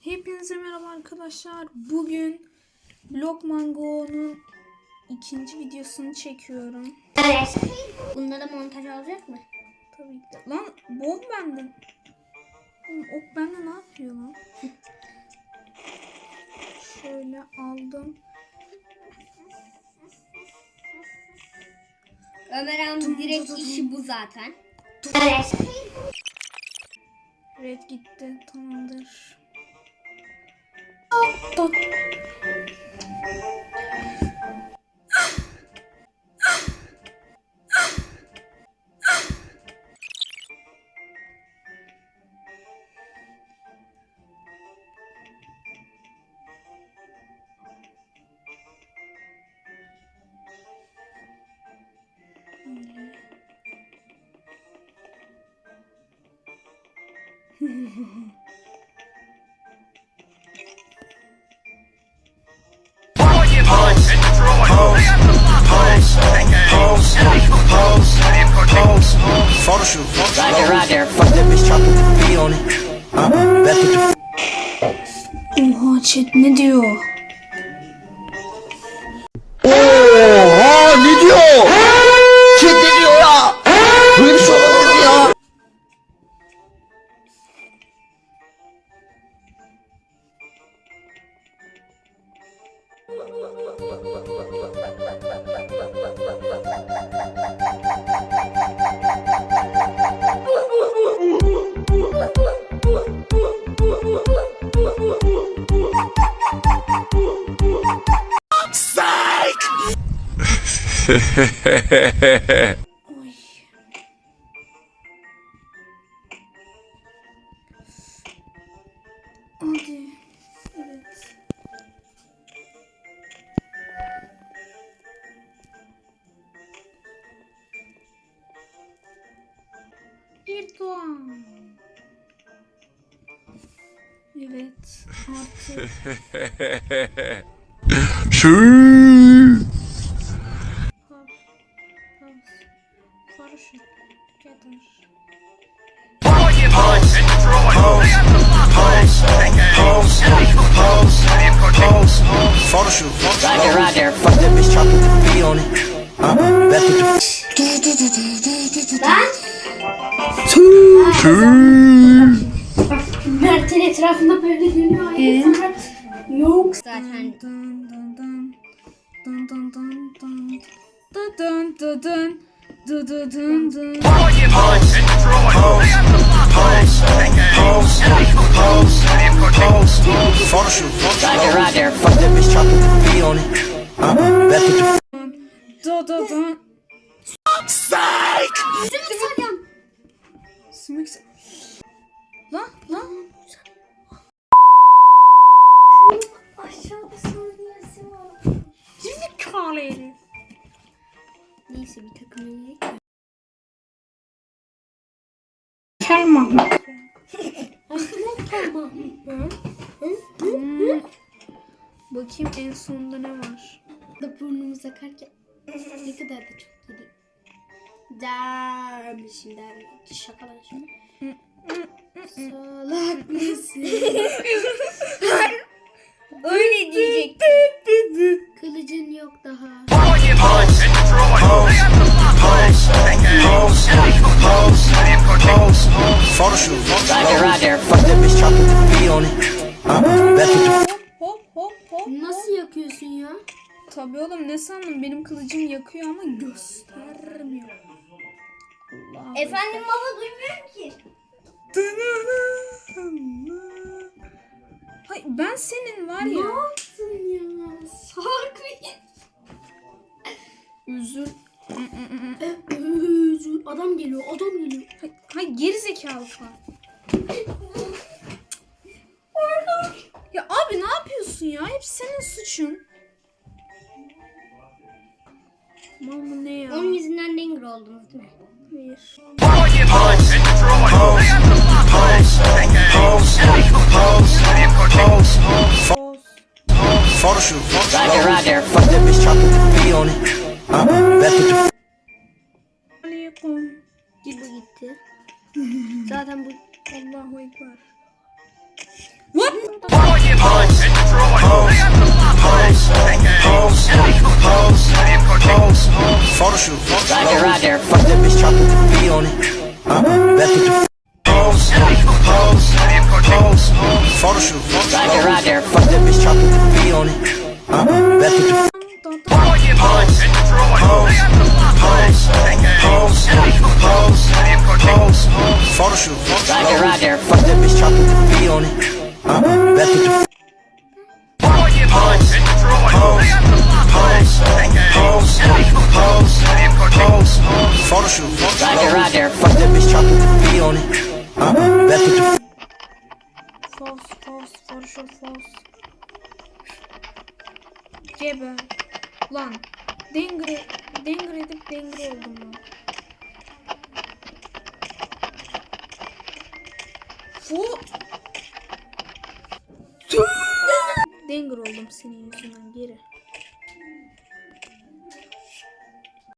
Hepinize merhaba arkadaşlar. Bugün Blockmango'nun ikinci videosunu çekiyorum. Evet. Bunda da montaj olacak mı? Tabii ki. Lan bu ok bende. Oğlum, ok bende ne yapıyor lan? Şöyle aldım. Ömer Hanım direkt işi bu zaten. Evet. Red gitti. Tamamdır. Photo Roger, Roger. Fuck that bitch, chop the V on it. Uh, back with the Oha chat ne diyor? Oha ne diyor? Kim ne diyor ya? Böyle bir şey olamaz ya. Evet. Bir. Evet. Artık. Şu. Roger, Roger. Fuck that bitch, chop the V on it. Uh, back with the Ben Mert'in etrafında böyle dönüyor. Evet. Yok. Zaten Dun dun dun. Dun dun dun dun. Dun dun dun dun. Dun dun dun dun. photo shoot. Roger, Roger. Fuck that bitch, chop the V on it. Uh, back with the Dun dun dun. Sümük s- Lan lan. aşağıda saniyesi var. Zekalı herif. Kel Mahmut. Tamam. Hmm. Bakayım en sonunda ne var? Da burnumuz akarken ne kadar da çok yedik. Dermişim dermişim. Şakalar şimdi. Salak mısın? Öyle diyecektim. Kılıcın yok daha. Photo shoot. Roger, Roger. Fuck that bitch, chop the V on it. Uh, Hop hop hop. Nasıl yakıyorsun ya? Tabii oğlum ne sandın benim kılıcım yakıyor ama göstermiyor. Allah. Efendim baba duymuyorum ki. Hay ben senin var Ne ya. yaptın ya? Mıyım? Üzül. Adam geliyor, adam geliyor. Hay, hay geri zekalı falan. Ya abi ne yapıyorsun ya? Hep senin suçun. Mal mı ne ya? Onun yüzünden Denger oldunuz değil mi? Hayır. Boz. photo shoot. Roger, Roger. Fuck that bitch, chop the V on it. Uh, back with the Bakın. Bu gitti. Zaten bu Allahu Ekber. What? Photoshoot. Roger, roger. Fuck that bitch, chop it, be on it. Roger, roger. Fuck that bitch, chop with the V on it. Uh, the. Roger, roger. Fuck that bitch, chop with the on it. Uh, with the False, false, sure false. Cebe. Lan. Dengri, dengri edip dengri oldum lan. Fu. Dengri oldum senin yüzünden geri.